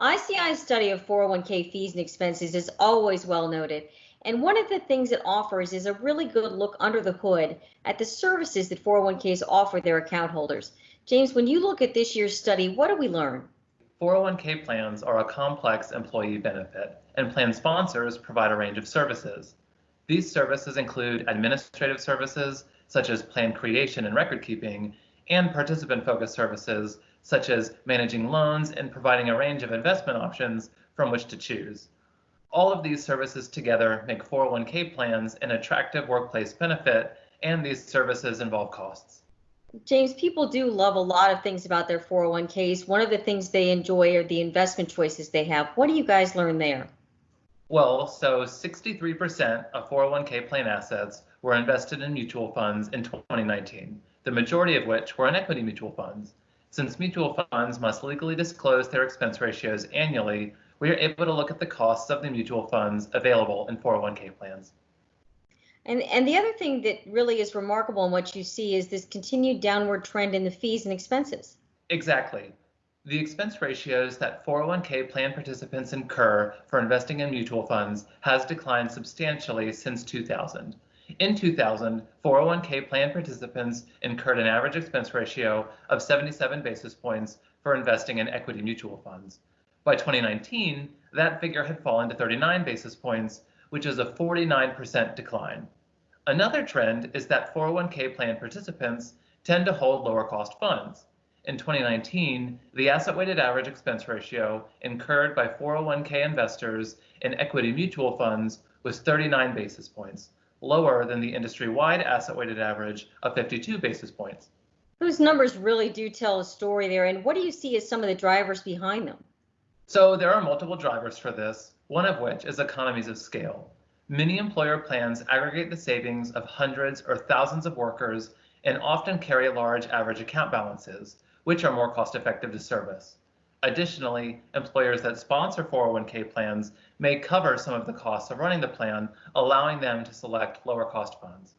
ICI's study of 401k fees and expenses is always well noted. And one of the things it offers is a really good look under the hood at the services that 401ks offer their account holders. James, when you look at this year's study, what do we learn? 401k plans are a complex employee benefit, and plan sponsors provide a range of services. These services include administrative services, such as plan creation and record keeping, and participant focused services, such as managing loans and providing a range of investment options from which to choose. All of these services together make 401k plans an attractive workplace benefit, and these services involve costs. James, people do love a lot of things about their 401ks. One of the things they enjoy are the investment choices they have. What do you guys learn there? Well, so 63% of 401k plan assets were invested in mutual funds in 2019, the majority of which were in equity mutual funds. Since mutual funds must legally disclose their expense ratios annually, we are able to look at the costs of the mutual funds available in 401k plans. And, and the other thing that really is remarkable in what you see is this continued downward trend in the fees and expenses. Exactly. The expense ratios that 401k plan participants incur for investing in mutual funds has declined substantially since 2000. In 2000, 401k plan participants incurred an average expense ratio of 77 basis points for investing in equity mutual funds. By 2019, that figure had fallen to 39 basis points, which is a 49% decline. Another trend is that 401k plan participants tend to hold lower cost funds. In 2019, the asset weighted average expense ratio incurred by 401k investors in equity mutual funds was 39 basis points, lower than the industry-wide asset weighted average of 52 basis points. Those numbers really do tell a story there. And what do you see as some of the drivers behind them? So there are multiple drivers for this, one of which is economies of scale. Many employer plans aggregate the savings of hundreds or thousands of workers and often carry large average account balances, which are more cost effective to service. Additionally, employers that sponsor 401k plans may cover some of the costs of running the plan, allowing them to select lower cost funds.